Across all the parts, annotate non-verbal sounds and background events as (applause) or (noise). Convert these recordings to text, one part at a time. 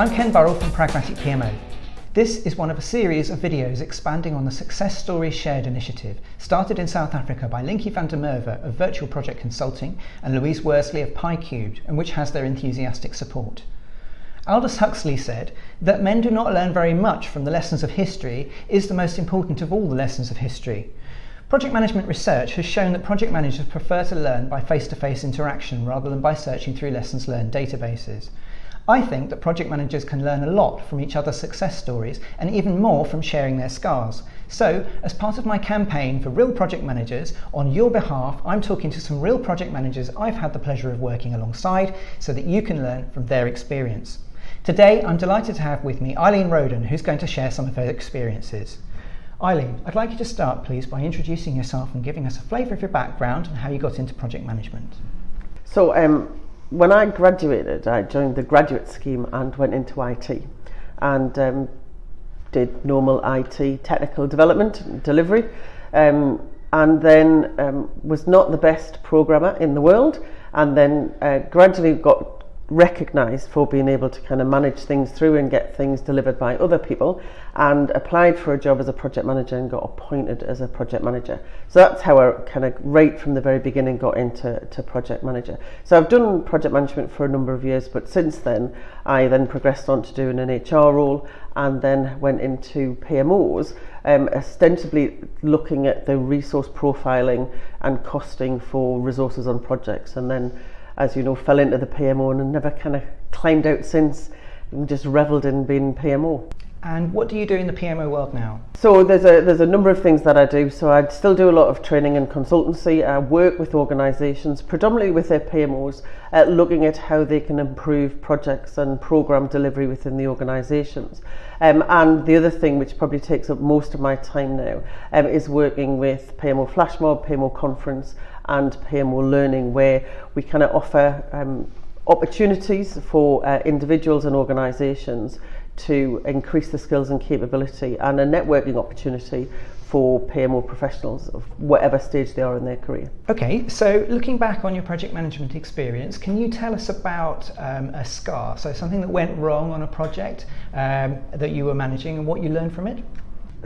I'm Ken Burrell from Pragmatic PMO. This is one of a series of videos expanding on the Success Stories Shared initiative, started in South Africa by Linky van der Merwe of Virtual Project Consulting and Louise Worsley of PyCubed, and which has their enthusiastic support. Aldous Huxley said that men do not learn very much from the lessons of history is the most important of all the lessons of history. Project management research has shown that project managers prefer to learn by face-to-face interaction rather than by searching through lessons learned databases. I think that project managers can learn a lot from each other's success stories and even more from sharing their scars. So, as part of my campaign for real project managers, on your behalf, I'm talking to some real project managers I've had the pleasure of working alongside so that you can learn from their experience. Today, I'm delighted to have with me Eileen Roden, who's going to share some of her experiences. Eileen, I'd like you to start, please, by introducing yourself and giving us a flavour of your background and how you got into project management. So, um, when I graduated, I joined the graduate scheme and went into IT and um, did normal IT technical development delivery. Um, and then um, was not the best programmer in the world and then uh, gradually got recognized for being able to kind of manage things through and get things delivered by other people and applied for a job as a project manager and got appointed as a project manager. So that's how I kind of right from the very beginning got into to project manager. So I've done project management for a number of years but since then I then progressed on to doing an HR role and then went into PMOs um, ostensibly looking at the resource profiling and costing for resources on projects and then as you know, fell into the PMO and never kind of climbed out since. And just revelled in being PMO. And what do you do in the PMO world now? So there's a there's a number of things that I do. So I still do a lot of training and consultancy. I work with organisations, predominantly with their PMOs, uh, looking at how they can improve projects and program delivery within the organisations. Um, and the other thing, which probably takes up most of my time now, um, is working with PMO Flashmob, PMO Conference, and PMO learning where we kind of offer um, opportunities for uh, individuals and organisations to increase the skills and capability and a networking opportunity for PMO professionals of whatever stage they are in their career. Okay, so looking back on your project management experience, can you tell us about um, a scar? So something that went wrong on a project um, that you were managing and what you learned from it?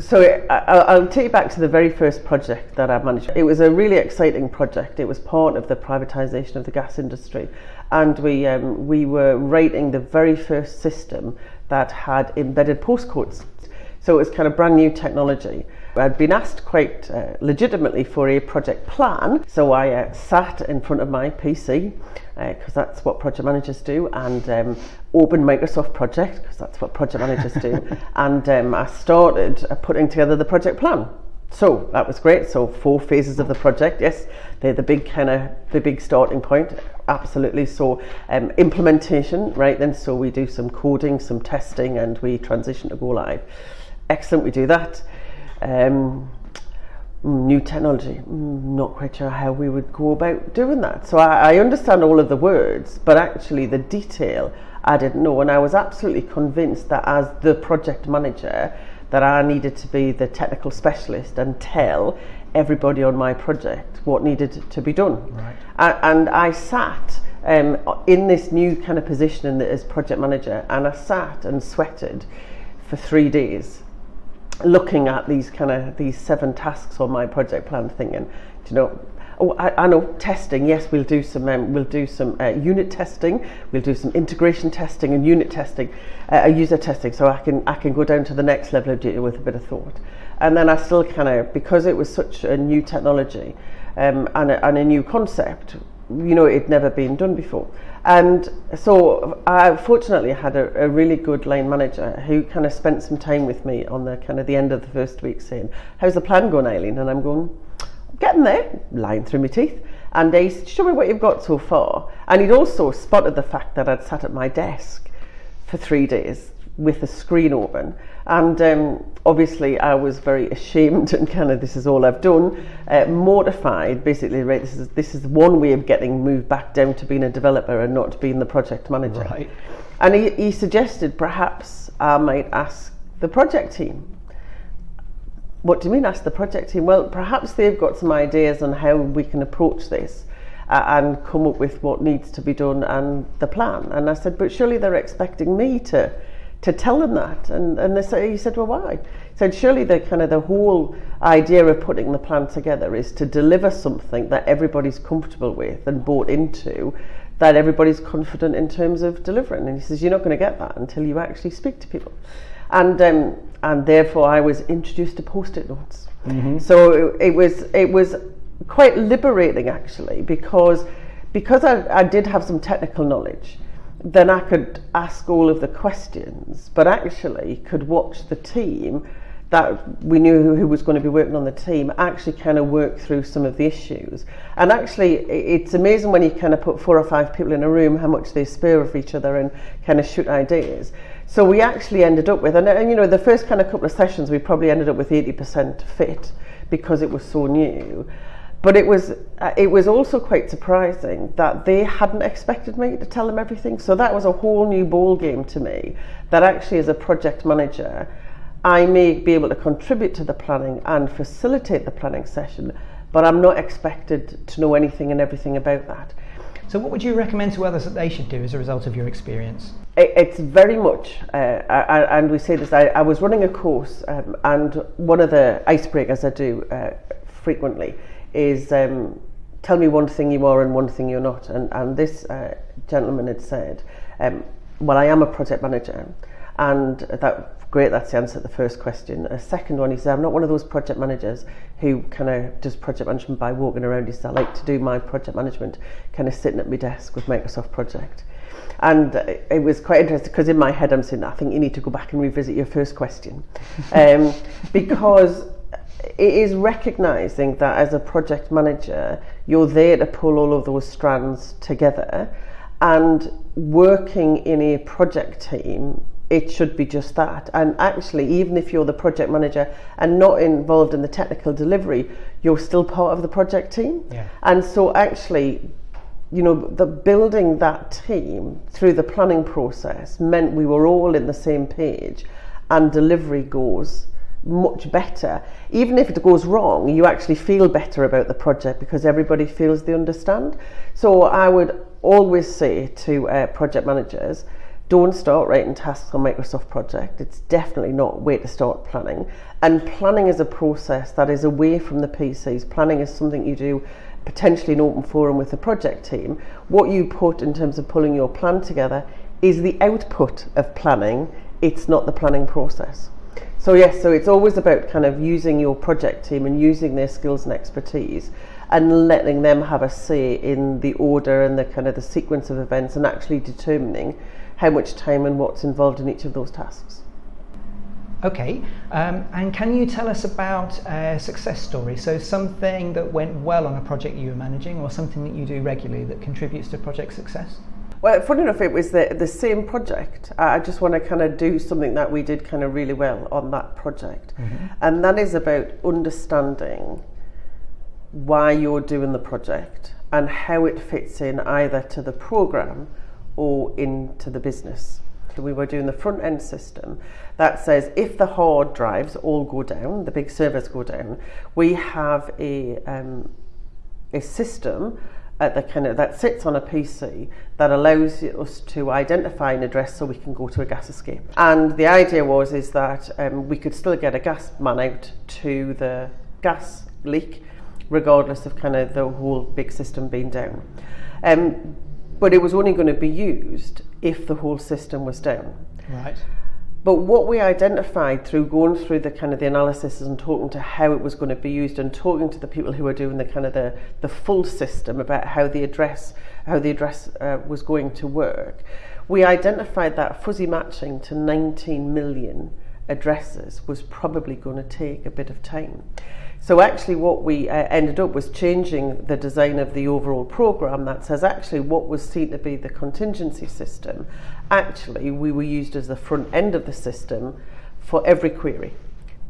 So I, will take you back to the very first project that I managed. It was a really exciting project. It was part of the privatisation of the gas industry, and we um, we were writing the very first system that had embedded postcodes. So it was kind of brand new technology. I'd been asked quite uh, legitimately for a project plan, so I uh, sat in front of my PC because uh, that's what project managers do, and um, opened Microsoft Project because that's what project managers do, (laughs) and um, I started uh, putting together the project plan. So that was great. So four phases of the project. Yes, they're the big kind of the big starting point. Absolutely. So um, implementation, right? Then so we do some coding, some testing, and we transition to go live. Excellent. We do that. Um, new technology, not quite sure how we would go about doing that. So I, I understand all of the words, but actually the detail I didn't know. And I was absolutely convinced that as the project manager, that I needed to be the technical specialist and tell everybody on my project what needed to be done. Right. And, and I sat um, in this new kind of position the, as project manager, and I sat and sweated for three days looking at these kind of these seven tasks on my project plan thinking you know oh, I, I know testing yes we'll do some um, we'll do some uh, unit testing we'll do some integration testing and unit testing uh, user testing so I can I can go down to the next level of duty with a bit of thought. And then I still kind of because it was such a new technology um, and, a, and a new concept you know it'd never been done before. And so I fortunately had a, a, really good line manager who kind of spent some time with me on the kind of the end of the first week saying, how's the plan going, Eileen? And I'm going, getting there, lying through my teeth. And he said, show me what you've got so far. And he'd also spotted the fact that I'd sat at my desk for three days with a screen open. And um, obviously, I was very ashamed (laughs) and kind of this is all I've done, uh, mortified. Basically, right? This is this is one way of getting moved back down to being a developer and not being the project manager. Right. And he, he suggested perhaps I might ask the project team. What do you mean, ask the project team? Well, perhaps they've got some ideas on how we can approach this uh, and come up with what needs to be done and the plan. And I said, but surely they're expecting me to to tell them that. And and they say, he said, well, why? He said, surely the kind of the whole idea of putting the plan together is to deliver something that everybody's comfortable with and bought into. That everybody's confident in terms of delivering, and he says you're not going to get that until you actually speak to people, and um, and therefore I was introduced to post-it notes. Mm-hmm. So it, it was it was quite liberating actually because because I, I did have some technical knowledge then I could ask all of the questions, but actually could watch the team that we knew who, who was going to be working on the team actually kind of work through some of the issues. And actually, it's amazing when you kind of put four or five people in a room how much they spur of each other and kind of shoot ideas. So we actually ended up with, and, and you know, the first kind of couple of sessions, we probably ended up with 80% fit because it was so new. But it was uh, it was also quite surprising that they hadn't expected me to tell them everything. So that was a whole new ball game to me that actually as a project manager I may be able to contribute to the planning and facilitate the planning session but I'm not expected to know anything and everything about that. So what would you recommend to others that they should do as a result of your experience? It's very much uh, I, and we say this I, I was running a course um, and one of the icebreakers I do uh, frequently is um, tell me one thing you are and one thing you're not. And, and this uh, gentleman had said, um, well, I am a project manager. And that great, that's the answer to the first question. A second one, he said, I'm not one of those project managers who kind of does project management by walking around. He said, I like to do my project management kind of sitting at my desk with Microsoft Project. And it was quite interesting because in my head I'm saying, I think you need to go back and revisit your first question. (laughs) um, because it is recognizing that as a project manager, you're there to pull all of those strands together and working in a project team it should be just that. And actually, even if you're the project manager and not involved in the technical delivery, you're still part of the project team. Yeah. And so, actually, you know, the building that team through the planning process meant we were all in the same page, and delivery goes much better. Even if it goes wrong, you actually feel better about the project because everybody feels they understand. So I would always say to uh, project managers, don't start writing tasks on Microsoft Project. It's definitely not way to start planning. And planning is a process that is away from the PCs. Planning is something you do potentially in open forum with the project team. What you put in terms of pulling your plan together is the output of planning. It's not the planning process. So yes, so it's always about kind of using your project team and using their skills and expertise and letting them have a say in the order and the kind of the sequence of events and actually determining how much time and what's involved in each of those tasks. Okay, um, and can you tell us about a success story? So something that went well on a project you were managing or something that you do regularly that contributes to project success? Well, funny enough, it was the, the same project. I just want to kind of do something that we did kind of really well on that project. Mm-hmm. And that is about understanding why you're doing the project and how it fits in either to the program or into the business. So we were doing the front end system that says if the hard drives all go down, the big servers go down, we have a, um, a system at the kind of that sits on a PC that allows us to identify an address so we can go to a gas escape. And the idea was is that um, we could still get a gas man out to the gas leak, regardless of kind of the whole big system being down. Um, but it was only going to be used if the whole system was down. Right. But what we identified through going through the kind of the analysis and talking to how it was going to be used and talking to the people who were doing the kind of the, the full system about how the address how the address uh, was going to work, we identified that fuzzy matching to 19 million addresses was probably going to take a bit of time. So actually what we uh, ended up was changing the design of the overall program that says actually what was seen to be the contingency system, actually we were used as the front end of the system for every query.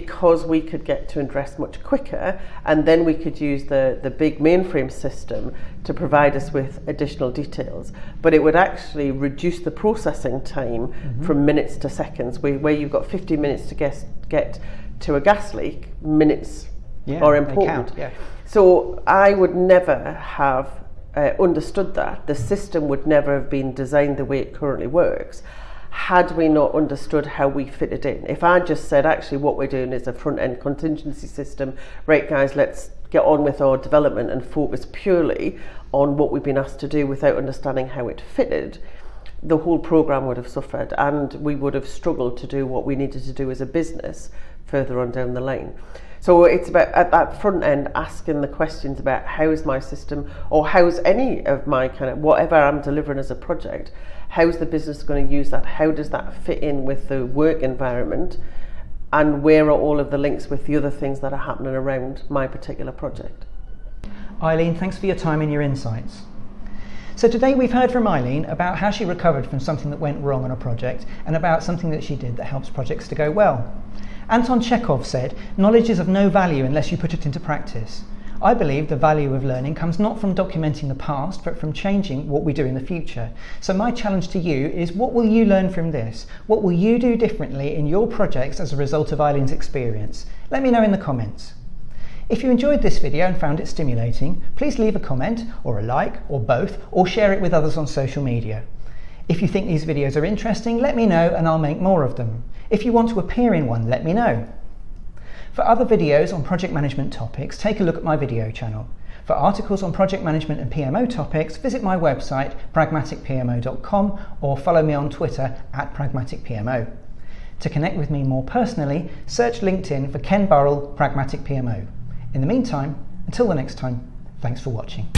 Because we could get to address much quicker and then we could use the, the big mainframe system to provide us with additional details. But it would actually reduce the processing time mm-hmm. from minutes to seconds, where, where you've got 50 minutes to get, get to a gas leak, minutes yeah, are important. Count, yeah. So I would never have uh, understood that, the system would never have been designed the way it currently works had we not understood how we fitted in. If I just said, actually, what we're doing is a front end contingency system, right, guys, let's get on with our development and focus purely on what we've been asked to do without understanding how it fitted, the whole program would have suffered and we would have struggled to do what we needed to do as a business further on down the line. So it's about at that front end asking the questions about how's my system or how's any of my kind of whatever I'm delivering as a project, how's the business going to use that? How does that fit in with the work environment? And where are all of the links with the other things that are happening around my particular project? Eileen, thanks for your time and your insights. So today we've heard from Eileen about how she recovered from something that went wrong on a project and about something that she did that helps projects to go well. Anton Chekhov said, knowledge is of no value unless you put it into practice. I believe the value of learning comes not from documenting the past, but from changing what we do in the future. So my challenge to you is what will you learn from this? What will you do differently in your projects as a result of Eileen's experience? Let me know in the comments. If you enjoyed this video and found it stimulating, please leave a comment or a like or both or share it with others on social media. If you think these videos are interesting, let me know and I'll make more of them. If you want to appear in one, let me know. For other videos on project management topics, take a look at my video channel. For articles on project management and PMO topics, visit my website pragmaticpmo.com or follow me on Twitter at pragmaticpmo. To connect with me more personally, search LinkedIn for Ken Burrell Pragmatic PMO. In the meantime, until the next time, thanks for watching.